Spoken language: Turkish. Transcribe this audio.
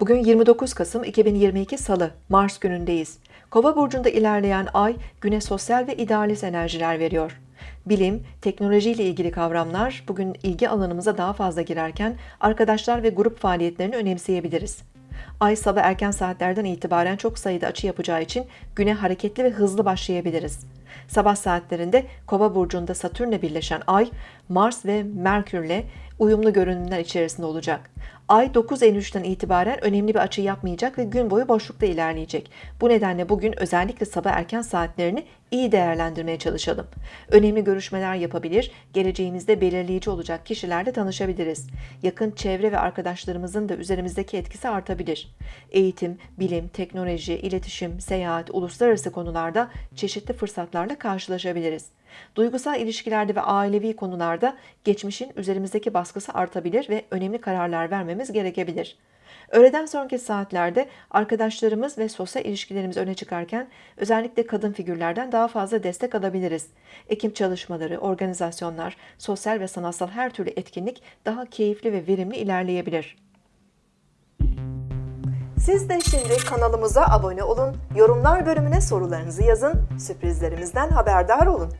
Bugün 29 Kasım 2022 Salı, Mars günündeyiz. Kova burcunda ilerleyen ay güne sosyal ve idealist enerjiler veriyor. Bilim, teknoloji ile ilgili kavramlar bugün ilgi alanımıza daha fazla girerken arkadaşlar ve grup faaliyetlerini önemseyebiliriz. Ay sabah erken saatlerden itibaren çok sayıda açı yapacağı için güne hareketli ve hızlı başlayabiliriz. Sabah saatlerinde Kova burcunda Satürn'le birleşen Ay, Mars ve Merkür'le uyumlu görünümler içerisinde olacak. Ay 9.53'ten itibaren önemli bir açı yapmayacak ve gün boyu boşlukta ilerleyecek. Bu nedenle bugün özellikle sabah erken saatlerini iyi değerlendirmeye çalışalım. Önemli görüşmeler yapabilir, geleceğimizde belirleyici olacak kişilerle tanışabiliriz. Yakın çevre ve arkadaşlarımızın da üzerimizdeki etkisi artabilir. Eğitim, bilim, teknoloji, iletişim, seyahat, uluslararası konularda çeşitli fırsatlarla karşılaşabiliriz. Duygusal ilişkilerde ve ailevi konularda geçmişin üzerimizdeki baskısı artabilir ve önemli kararlar vermemiz gerekebilir. Öğleden sonraki saatlerde arkadaşlarımız ve sosyal ilişkilerimiz öne çıkarken özellikle kadın figürlerden daha fazla destek alabiliriz. Ekip çalışmaları, organizasyonlar, sosyal ve sanatsal her türlü etkinlik daha keyifli ve verimli ilerleyebilir. Siz de şimdi kanalımıza abone olun, yorumlar bölümüne sorularınızı yazın, sürprizlerimizden haberdar olun.